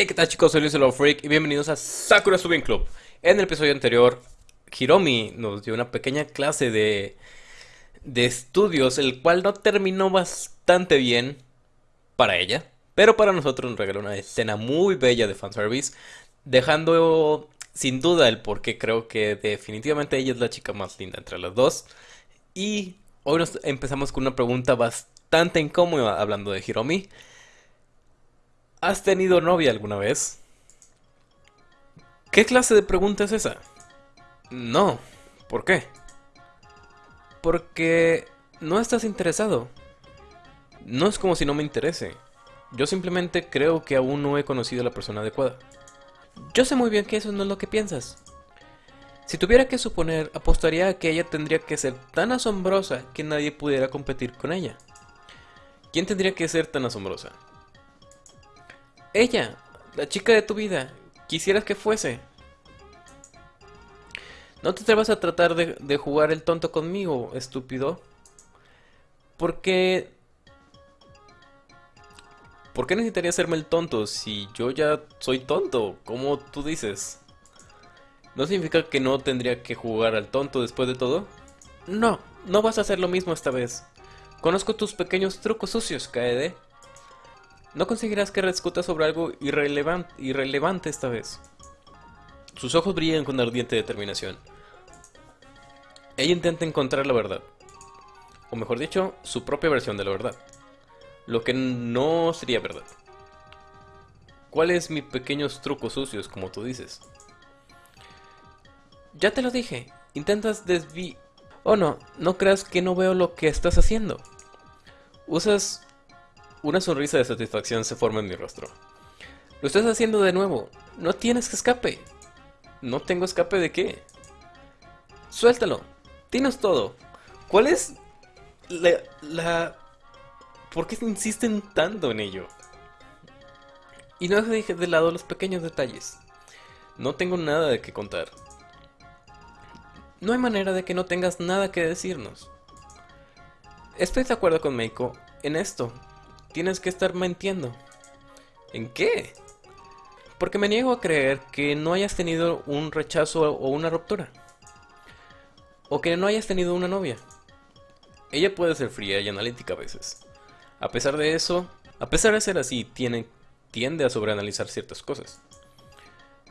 Hey, ¿qué tal chicos? Soy Luis Hello Freak y bienvenidos a Sakura Subin Club. En el episodio anterior, Hiromi nos dio una pequeña clase de, de estudios, el cual no terminó bastante bien para ella, pero para nosotros nos regaló una escena muy bella de fanservice, dejando sin duda el por qué creo que definitivamente ella es la chica más linda entre las dos. Y hoy nos empezamos con una pregunta bastante incómoda hablando de Hiromi. ¿Has tenido novia alguna vez? ¿Qué clase de pregunta es esa? No. ¿Por qué? Porque no estás interesado. No es como si no me interese. Yo simplemente creo que aún no he conocido a la persona adecuada. Yo sé muy bien que eso no es lo que piensas. Si tuviera que suponer, apostaría a que ella tendría que ser tan asombrosa que nadie pudiera competir con ella. ¿Quién tendría que ser tan asombrosa? Ella, la chica de tu vida, quisieras que fuese. No te atrevas a tratar de, jugar el tonto conmigo, estúpido. Porque... ¿Por qué necesitaría hacerme el tonto si yo ya soy tonto, como tú dices? ¿No significa que no tendría que jugar al tonto después de todo? No, no vas a hacer lo mismo esta vez. Conozco tus pequeños trucos sucios, Kaede. No conseguirás que discuta sobre algo irrelevante, esta vez. Sus ojos brillan con ardiente determinación. Ella intenta encontrar la verdad. O mejor dicho, su propia versión de la verdad. Lo que no sería verdad. ¿Cuáles mis pequeños trucos sucios, como tú dices? Ya te lo dije. Intentas desvi... Oh no, no creas que no veo lo que estás haciendo. Usas... Una sonrisa de satisfacción se forma en mi rostro. Lo estás haciendo de nuevo. No tienes escape. ¿No tengo escape de qué? Suéltalo. Tienes todo. ¿Cuál es la, la... ¿Por qué insisten tanto en ello? Y no dejes de lado los pequeños detalles. No tengo nada de qué contar. No hay manera de que no tengas nada que decirnos. Estoy de acuerdo con Meiko en esto. Tienes que estar mintiendo. ¿En qué? Porque me niego a creer que no hayas tenido un rechazo o una ruptura. O que no hayas tenido una novia. Ella puede ser fría y analítica a veces. A pesar de eso, a pesar de ser así, tiene, tiende a sobreanalizar ciertas cosas.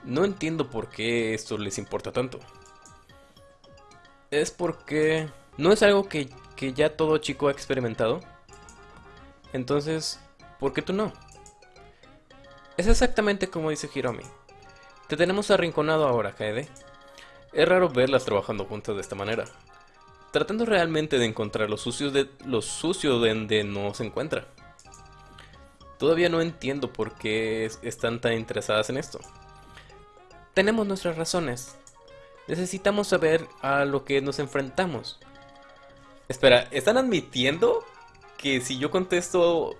No entiendo por qué esto les importa tanto. Es porque no es algo que, que ya todo chico ha experimentado. Entonces, ¿por qué tú no? Es exactamente como dice Hiromi. Te tenemos arrinconado ahora, Kaede. Es raro verlas trabajando juntas de esta manera. Tratando realmente de encontrar lo sucio de donde no se encuentra. Todavía no entiendo por qué están tan interesadas en esto. Tenemos nuestras razones. Necesitamos saber a lo que nos enfrentamos. Espera, ¿están admitiendo que si yo contesto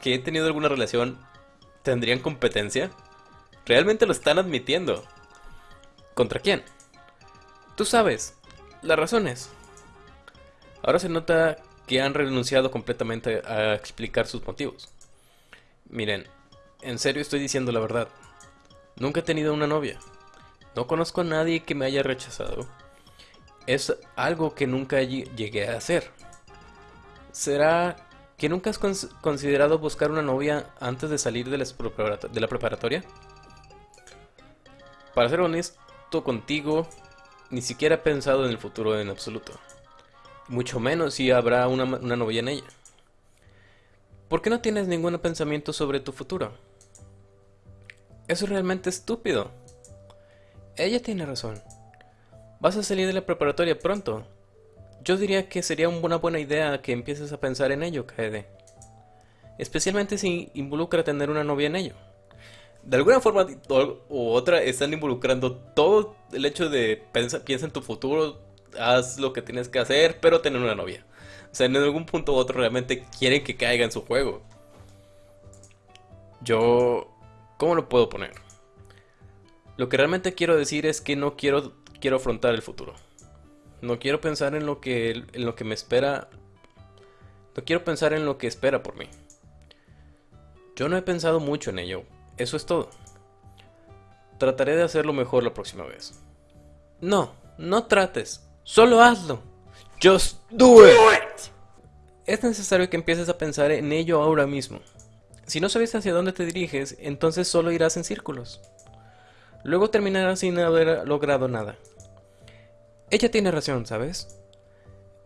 que he tenido alguna relación, tendrían competencia? Realmente lo están admitiendo. ¿Contra quién? Tú sabes, las razones. Ahora se nota que han renunciado completamente a explicar sus motivos. Miren, en serio estoy diciendo la verdad. Nunca he tenido una novia. No conozco a nadie que me haya rechazado. Es algo que nunca llegué a hacer. ¿Será que nunca has considerado buscar una novia antes de salir de la preparatoria? Para ser honesto contigo, ni siquiera he pensado en el futuro en absoluto. Mucho menos si habrá una, una novia en ella. ¿Por qué no tienes ningún pensamiento sobre tu futuro? Eso es realmente estúpido. Ella tiene razón. Vas a salir de la preparatoria pronto. Yo diría que sería una buena idea que empieces a pensar en ello, Kaede. Especialmente si involucra tener una novia en ello. De alguna forma u otra están involucrando todo el hecho de piensa en tu futuro, haz lo que tienes que hacer, pero tener una novia. O sea, en algún punto u otro realmente quieren que caiga en su juego. Yo... ¿Cómo lo puedo poner? Lo que realmente quiero decir es que no quiero, quiero afrontar el futuro. No quiero pensar en lo que en lo que me espera. No quiero pensar en lo que espera por mí. Yo no he pensado mucho en ello, Eso es todo. Trataré de hacerlo mejor la próxima vez. No, no trates. Solo hazlo. Just do it. Es necesario que empieces a pensar en ello ahora mismo. Si no sabes hacia dónde te diriges, entonces solo irás en círculos. Luego terminarás sin haber logrado nada. Ella tiene razón, ¿sabes?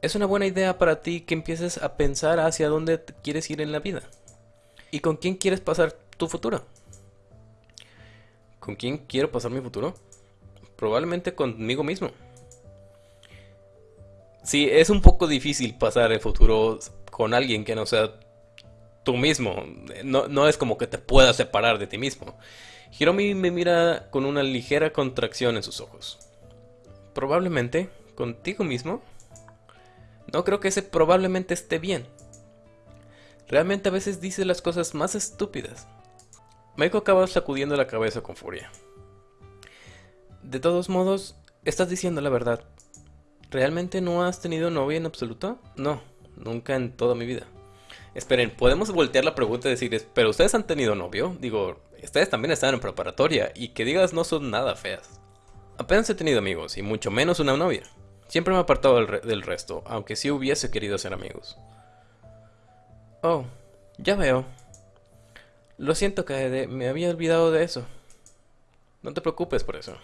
Es una buena idea para ti que empieces a pensar hacia dónde quieres ir en la vida. ¿Y con quién quieres pasar tu futuro? ¿Con quién quiero pasar mi futuro? Probablemente conmigo mismo. Sí, es un poco difícil pasar el futuro con alguien que no sea tú mismo. No, no es como que te puedas separar de ti mismo. Hiromi me mira con una ligera contracción en sus ojos. Probablemente contigo mismo. No creo que ese probablemente esté bien. Realmente a veces dice las cosas más estúpidas. Meiko acaba sacudiendo la cabeza con furia. De todos modos, estás diciendo la verdad. ¿Realmente no has tenido novia en absoluto? No, nunca en toda mi vida. Esperen, ¿podemos voltear la pregunta y decir, pero ustedes han tenido novio? Digo, ustedes también están en preparatoria y que digas no son nada feas. Apenas he tenido amigos y mucho menos una novia. Siempre me he apartado del, resto, aunque sí hubiese querido ser amigos. Oh, ya veo. Lo siento, Kaede, me había olvidado de eso. No te preocupes por eso.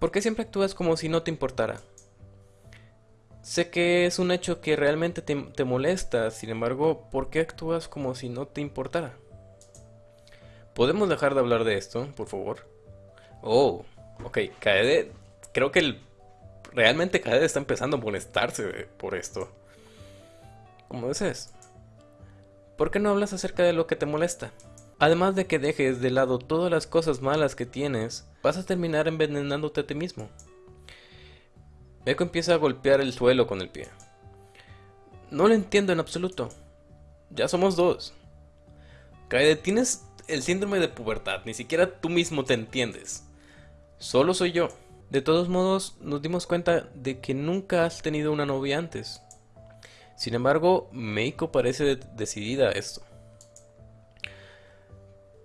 ¿Por qué siempre actúas como si no te importara? Sé que es un hecho que realmente te, te, molesta, sin embargo, ¿por qué actúas como si no te importara? ¿Podemos dejar de hablar de esto, por favor? Oh, ok, Kaede, creo que el, realmente Kaede está empezando a molestarse por esto. ¿Cómo dices? ¿Por qué no hablas acerca de lo que te molesta? Además de que dejes de lado todas las cosas malas que tienes, vas a terminar envenenándote a ti mismo. Echo empieza a golpear el suelo con el pie. No lo entiendo en absoluto. Ya somos dos. Kaede, tienes el síndrome de pubertad, ni siquiera tú mismo te entiendes. Solo soy yo. De todos modos, nos dimos cuenta de que nunca has tenido una novia antes. Sin embargo, Meiko parece decidida a esto.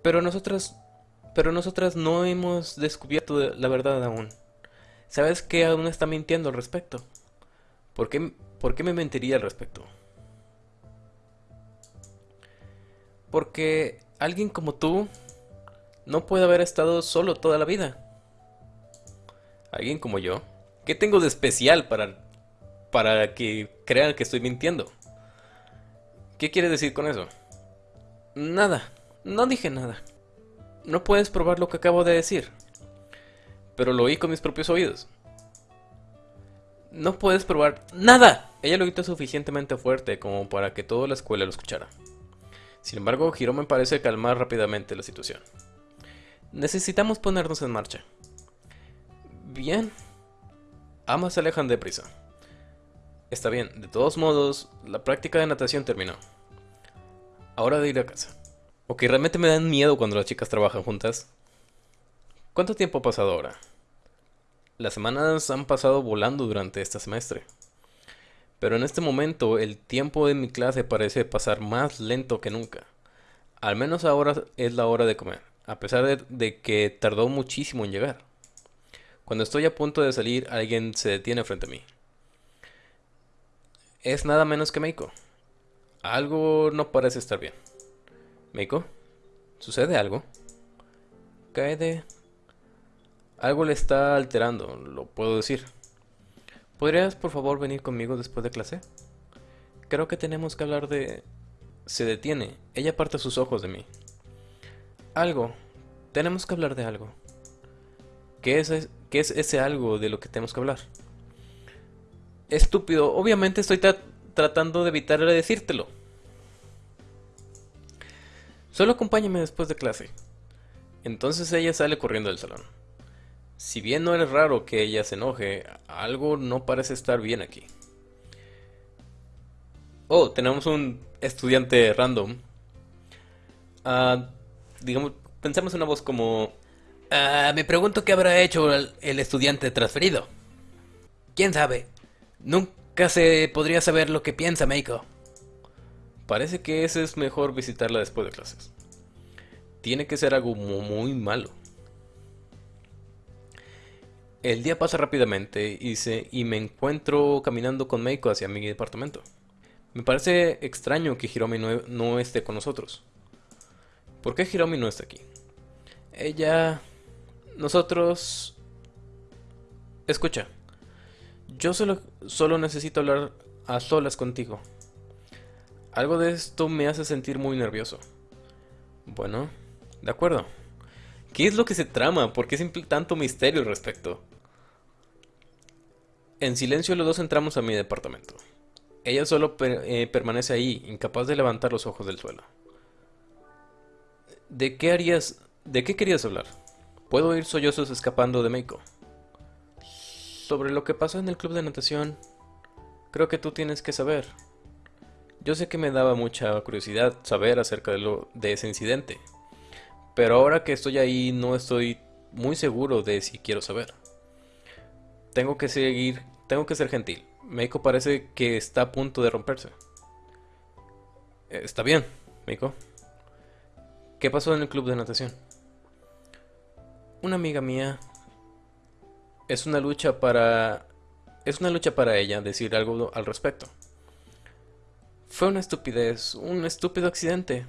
Pero nosotras, pero nosotras no hemos descubierto la verdad aún. ¿Sabes que aún está mintiendo al respecto? ¿Por qué, ¿Por qué me mentiría al respecto? Porque alguien como tú no puede haber estado solo toda la vida. Alguien como yo. ¿Qué tengo de especial para para que crean que estoy mintiendo. ¿Qué quiere decir con eso? Nada, no dije nada. No puedes probar lo que acabo de decir. Pero lo oí con mis propios oídos. No puedes probar nada. Ella lo gritó suficientemente fuerte como para que toda la escuela lo escuchara. Sin embargo, me parece calmar rápidamente la situación. Necesitamos ponernos en marcha. Bien. Ambas se alejan deprisa. Está bien, de todos modos, la práctica de natación terminó. Ahora de ir a casa. Ok, realmente me dan miedo cuando las chicas trabajan juntas. ¿Cuánto tiempo ha pasado ahora? Las semanas han pasado volando durante este semestre. Pero en este momento el tiempo de mi clase parece pasar más lento que nunca. Al menos ahora es la hora de comer, a pesar de, de que tardó muchísimo en llegar. Cuando estoy a punto de salir, alguien se detiene frente a mí es nada menos que Meiko. Algo no parece estar bien. Meiko, ¿sucede algo? Kaede. Algo le está alterando, lo puedo decir. ¿Podrías por favor venir conmigo después de clase? Creo que tenemos que hablar de... Se detiene. Ella aparta sus ojos de mí. Algo. Tenemos que hablar de algo. ¿Qué es, ¿Qué es ese algo de lo que tenemos que hablar? Estúpido, obviamente estoy tratando de evitar decírtelo. Solo acompáñame después de clase. Entonces ella sale corriendo del salón. Si bien no es raro que ella se enoje, algo no parece estar bien aquí. Oh, tenemos un estudiante random. Uh, digamos, pensemos en una voz como... Uh, me pregunto qué habrá hecho el, estudiante transferido. ¿Quién sabe? Nunca se podría saber lo que piensa Meiko. Parece que ese es mejor visitarla después de clases. tiene que ser algo muy malo. El día pasa rápidamente y, y me encuentro caminando con Meiko hacia mi departamento. Me parece extraño que Hiromi no, esté con nosotros. ¿Por qué Hiromi no está aquí? Ella... Nosotros... Escucha. Yo solo, solo necesito hablar a solas contigo. Algo de esto me hace sentir muy nervioso. Bueno, de acuerdo. ¿Qué es lo que se trama? ¿Por qué siempre tanto misterio al respecto? En silencio los dos entramos a mi departamento. Ella solo eh, permanece ahí, incapaz de levantar los ojos del suelo. ¿De qué harías... ¿De qué querías hablar? Puedo oír sollozos escapando de Meiko. Sobre lo que pasó en el club de natación, creo que tú tienes que saber. Yo sé que me daba mucha curiosidad saber acerca de, lo, de ese incidente, pero ahora que estoy ahí no estoy muy seguro de si quiero saber. Tengo que seguir tengo que ser gentil. Meiko parece que está a punto de romperse. Eh, está bien, Meiko. ¿Qué pasó en el club de natación? Una amiga mía. Es una lucha para... Es una lucha para ella decir algo al respecto. Fue una estupidez, un estúpido accidente.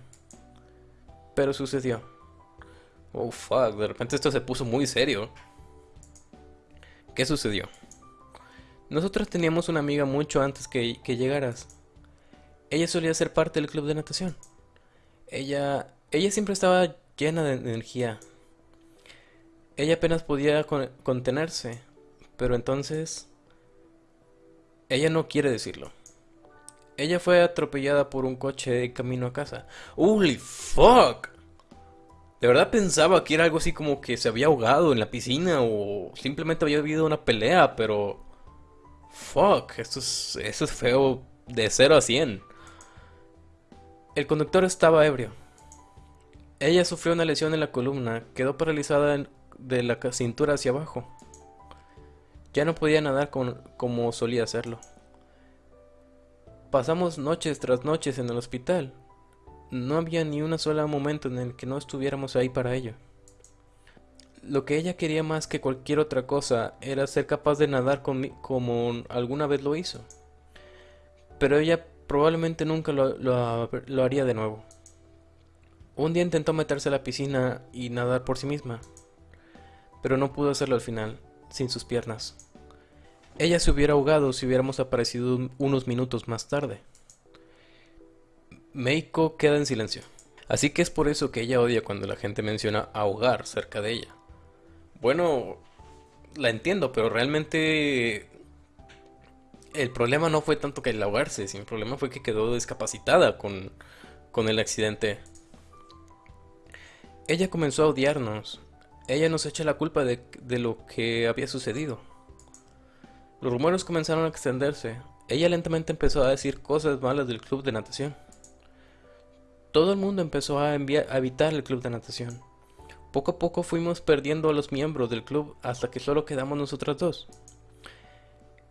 Pero sucedió. Oh, fuck, de repente esto se puso muy serio. ¿Qué sucedió? Nosotros teníamos una amiga mucho antes que, llegaras. Ella solía ser parte del club de natación. Ella, ella siempre estaba llena de energía. Ella apenas podía contenerse, pero entonces... Ella no quiere decirlo. Ella fue atropellada por un coche de camino a casa. ¡Holy fuck! De verdad pensaba que era algo así como que se había ahogado en la piscina o simplemente había habido una pelea, pero... Fuck, esto es, es feo de 0 a 100. El conductor estaba ebrio. Ella sufrió una lesión en la columna, quedó paralizada de la cintura hacia abajo. Ya no podía nadar como solía hacerlo. Pasamos noches tras noches en el hospital. No había ni un solo momento en el que no estuviéramos ahí para ello. Lo que ella quería más que cualquier otra cosa era ser capaz de nadar como alguna vez lo hizo. Pero ella probablemente nunca lo, haría de nuevo. Un día intentó meterse a la piscina y nadar por sí misma, pero no pudo hacerlo al final, sin sus piernas. Ella se hubiera ahogado si hubiéramos aparecido unos minutos más tarde. Meiko queda en silencio. Así que es por eso que ella odia cuando la gente menciona ahogar cerca de ella. Bueno, la entiendo, pero realmente el problema no fue tanto que el ahogarse, sino el problema fue que quedó discapacitada con, con el accidente. Ella comenzó a odiarnos. Ella nos echa la culpa de, lo que había sucedido. Los rumores comenzaron a extenderse. Ella lentamente empezó a decir cosas malas del club de natación. Todo el mundo empezó a, a evitar el club de natación. Poco a poco fuimos perdiendo a los miembros del club hasta que solo quedamos nosotros dos.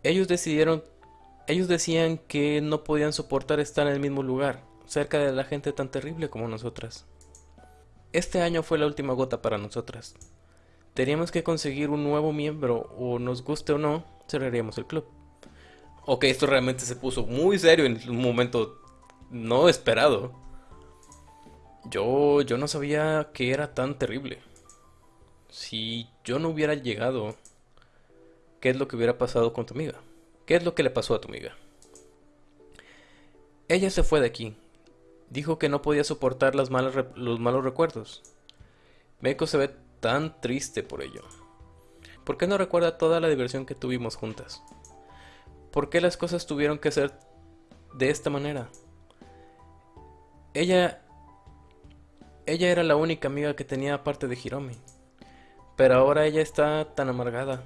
Ellos decidieron, ellos decían que no podían soportar estar en el mismo lugar, cerca de la gente tan terrible como nosotras. Este año fue la última gota para nosotras. Teníamos que conseguir un nuevo miembro, o nos guste o no, cerraríamos el club. Ok, esto realmente se puso muy serio en un momento no esperado. Yo, yo no sabía que era tan terrible. Si yo no hubiera llegado, ¿qué es lo que hubiera pasado con tu amiga? ¿Qué es lo que le pasó a tu amiga? Ella se fue de aquí. Dijo que no podía soportar las malas los malos recuerdos. Meiko se ve tan triste por ello. ¿Por qué no recuerda toda la diversión que tuvimos juntas? ¿Por qué las cosas tuvieron que ser de esta manera? Ella ella era la única amiga que tenía aparte de Hiromi. Pero ahora ella está tan amargada.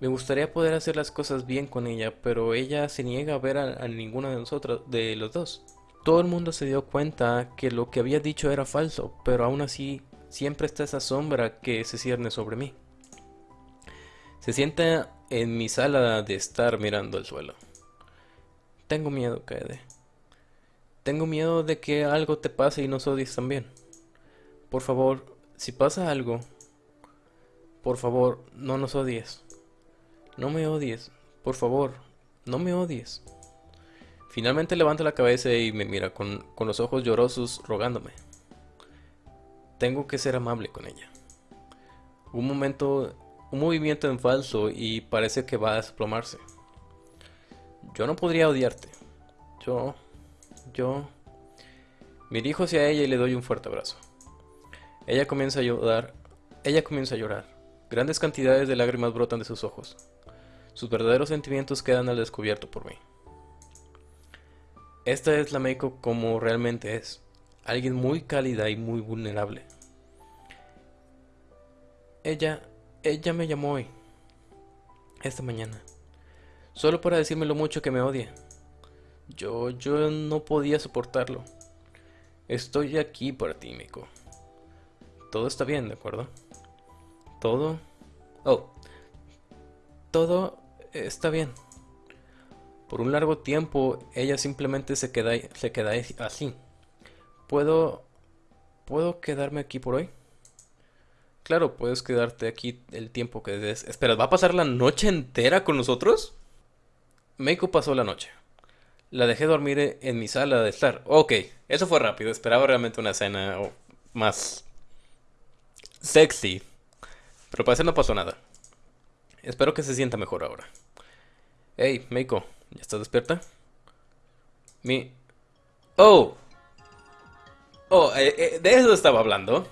Me gustaría poder hacer las cosas bien con ella, pero ella se niega a ver a, ninguna de nosotros, de los dos. Todo el mundo se dio cuenta que lo que había dicho era falso, pero aún así siempre está esa sombra que se cierne sobre mí. Se sienta en mi sala de estar mirando el suelo. Tengo miedo, Kaede. Tengo miedo de que algo te pase y nos odies también. Por favor, si pasa algo, por favor, no nos odies. No me odies. Por favor, no me odies. Finalmente levanta la cabeza y me mira con, con los ojos llorosos rogándome. Tengo que ser amable con ella. Un momento, un movimiento en falso y parece que va a desplomarse. Yo no podría odiarte. Yo, yo... Me dirijo hacia ella y le doy un fuerte abrazo. Ella comienza a llorar. Ella comienza a llorar. Grandes cantidades de lágrimas brotan de sus ojos. Sus verdaderos sentimientos quedan al descubierto por mí. Esta es la Meiko como realmente es. Alguien muy cálida y muy vulnerable. Ella, ella me llamó hoy. Esta mañana. Solo para decirme lo mucho que me odia. Yo, yo no podía soportarlo. Estoy aquí para ti, Miko. Todo está bien, ¿de acuerdo? Todo... Oh. Todo está bien. Por un largo tiempo, ella simplemente se queda, se queda así. ¿Puedo... ¿Puedo quedarme aquí por hoy? Claro, puedes quedarte aquí el tiempo que des. Espera, ¿va a pasar la noche entera con nosotros? Meiko pasó la noche. La dejé dormir en mi sala de estar. Ok, eso fue rápido. Esperaba realmente una escena más sexy. Pero parece no pasó nada. Espero que se sienta mejor ahora. Hey, Meiko, ¿ya estás despierta? Mi... Oh. Oh, eh, eh, de eso estaba hablando.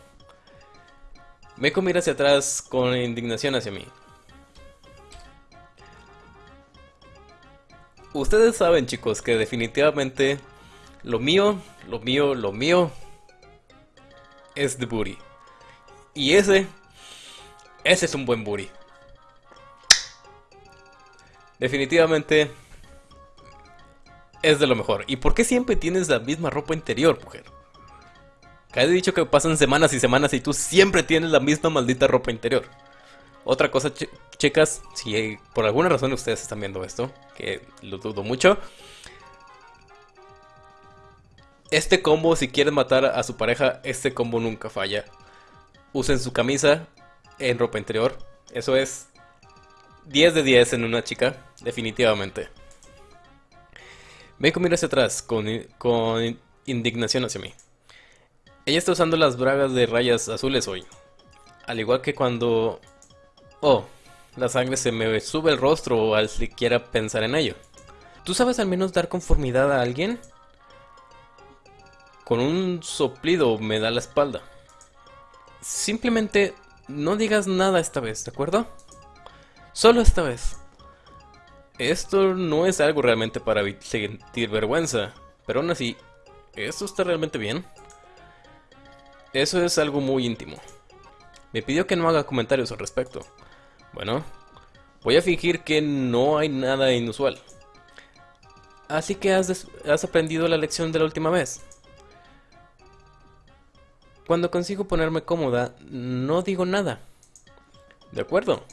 Meiko mira hacia atrás con indignación hacia mí. Ustedes saben, chicos, que definitivamente lo mío, lo mío, lo mío es de booty. Y ese, ese es un buen booty. Definitivamente es de lo mejor. ¿Y por qué siempre tienes la misma ropa interior, mujer? Que he dicho que pasan semanas y semanas y tú siempre tienes la misma maldita ropa interior. Otra cosa, chicas, si por alguna razón ustedes están viendo esto, que lo dudo mucho. Este combo, si quieren matar a su pareja, este combo nunca falla. Usen su camisa en ropa interior. Eso es 10 de 10 en una chica, definitivamente. Ven mira hacia atrás, con, con indignación hacia mí. Ella está usando las bragas de rayas azules hoy. Al igual que cuando Oh, la sangre se me sube el rostro al siquiera pensar en ello. ¿Tú sabes al menos dar conformidad a alguien? Con un soplido me da la espalda. Simplemente no digas nada esta vez, ¿de acuerdo? Solo esta vez. Esto no es algo realmente para sentir vergüenza, pero aún así, ¿esto está realmente bien? Eso es algo muy íntimo. Me pidió que no haga comentarios al respecto. Bueno, voy a fingir que no hay nada inusual. Así que has, has aprendido la lección de la última vez. Cuando consigo ponerme cómoda, no digo nada. De acuerdo.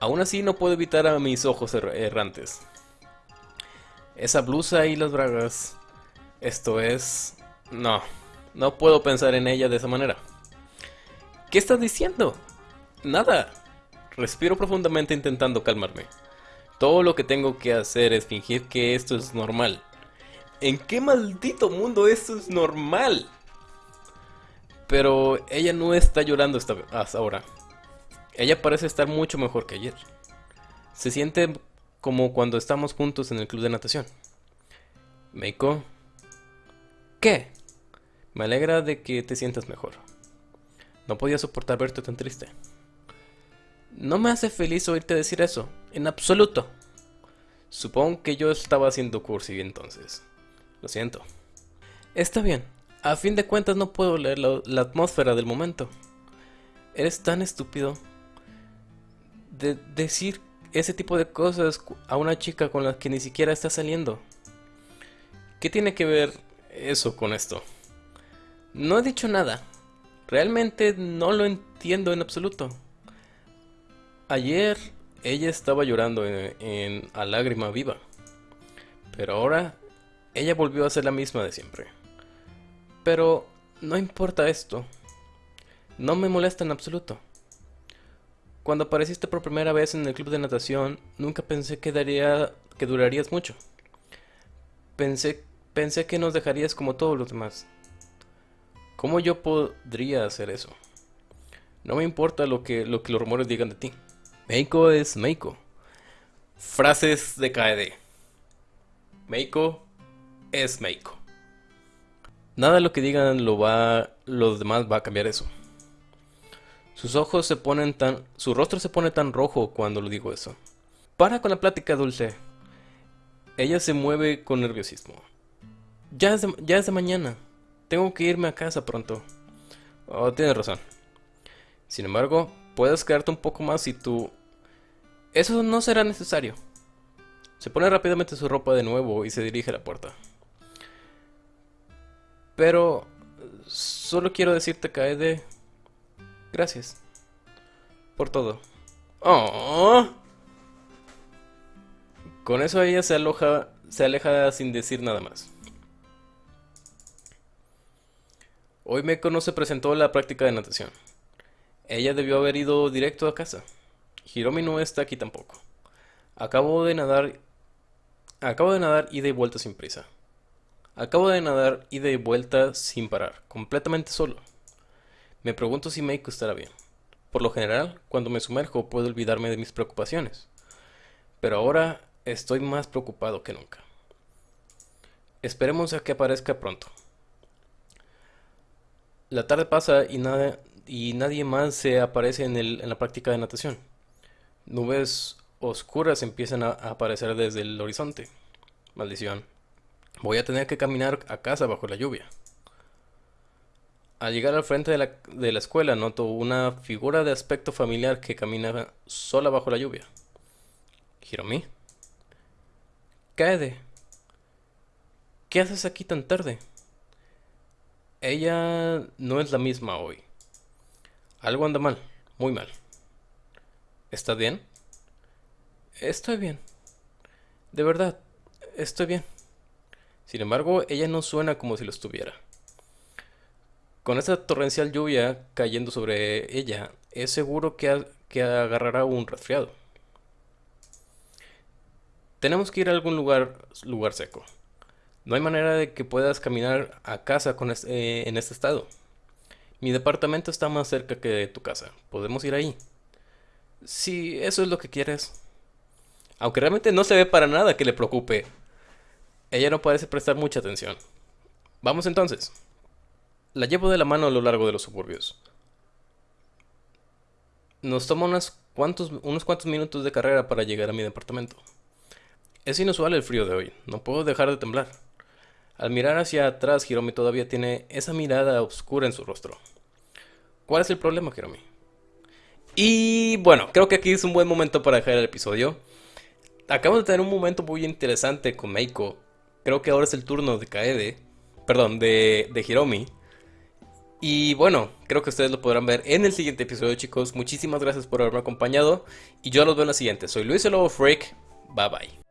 Aún así no puedo evitar a mis ojos errantes. Esa blusa y las bragas. Esto es... No, no puedo pensar en ella de esa manera. ¿Qué estás diciendo? Nada. Respiro profundamente intentando calmarme. Todo lo que tengo que hacer es fingir que esto es normal. ¿En qué maldito mundo esto es normal? Pero ella no está llorando hasta ahora. Ella parece estar mucho mejor que ayer. Se siente como cuando estamos juntos en el club de natación. Meiko. ¿Qué? Me alegra de que te sientas mejor. No podía soportar verte tan triste. No me hace feliz oírte decir eso, en absoluto. Supongo que yo estaba haciendo cursi entonces. Lo siento. Está bien. A fin de cuentas no puedo leer la, atmósfera del momento. Eres tan estúpido de decir ese tipo de cosas a una chica con la que ni siquiera está saliendo. ¿Qué tiene que ver eso con esto? No he dicho nada. Realmente no lo entiendo en absoluto. Ayer ella estaba llorando en, a lágrima viva, pero ahora ella volvió a ser la misma de siempre. Pero No importa esto. No me molesta en absoluto. Cuando apareciste por primera vez en el club de natación, nunca pensé que, daría, que durarías mucho. Pensé, que nos dejarías como todos los demás. ¿Cómo yo podría hacer eso? No me importa lo que, lo que los rumores digan de ti. Meiko es Meiko. Frases de KD. Meiko es Meiko. Nada de lo que digan lo va, los demás va a cambiar eso. Sus ojos se ponen tan... Su rostro se pone tan rojo cuando lo digo eso. Para con la plática dulce. Ella se mueve con nerviosismo. Ya es de, ya es de mañana. Tengo que irme a casa pronto. Oh, tienes razón. Sin embargo, puedes quedarte un poco más si tú... Eso no será necesario. Se pone rápidamente su ropa de nuevo y se dirige a la puerta. Pero... Solo quiero decirte, Kaede... Gracias. Por todo. Oh. Con eso ella se aloja, se aleja sin decir nada más. Hoy Meko no se presentó a la práctica de natación. Ella debió haber ido directo a casa. Hiromi no está aquí tampoco. Acabo de nadar. Acabo de nadar ida y vuelta sin prisa. Acabo de nadar ida y vuelta sin parar, completamente solo. Me pregunto si Meiko estará bien. Por lo general, cuando me sumerjo puedo olvidarme de mis preocupaciones. Pero ahora estoy más preocupado que nunca. Esperemos a que aparezca pronto. La tarde pasa y, nada, y nadie más se aparece en, en la práctica de natación. Nubes oscuras empiezan a aparecer desde el horizonte. Maldición. Voy a tener que caminar a casa bajo la lluvia. Al llegar al frente de la, de la escuela noto una figura de aspecto familiar que camina sola bajo la lluvia. Hiromi. Kaede. ¿Qué haces aquí tan tarde? Ella no es la misma hoy. Algo anda mal, muy mal. ¿Estás bien? Estoy bien. De verdad, estoy bien. Sin embargo, ella no suena como si lo estuviera. Con esta torrencial lluvia cayendo sobre ella, es seguro que, que agarrará un resfriado. Tenemos que ir a algún lugar, lugar seco. No hay manera de que puedas caminar a casa con eh, en este estado. Mi departamento está más cerca que tu casa. Podemos ir ahí. Si eso es lo que quieres. Aunque realmente no se ve para nada que le preocupe. Ella no parece prestar mucha atención. Vamos entonces. La llevo de la mano a lo largo de los suburbios. Nos toma unos cuantos, unos cuantos minutos de carrera para llegar a mi departamento. Es inusual el frío de hoy, no puedo dejar de temblar. Al mirar hacia atrás, Hiromi todavía tiene esa mirada oscura en su rostro. ¿Cuál es el problema, Hiromi? Y bueno, creo que aquí es un buen momento para dejar el episodio. Acabo de tener un momento muy interesante con Meiko. Creo que ahora es el turno de Kaede. Perdón, de, de Hiromi. Y bueno, creo que ustedes lo podrán ver en el siguiente episodio, chicos. Muchísimas gracias por haberme acompañado. Y yo los veo en la siguiente. Soy Luis el Lobo Freak. Bye bye.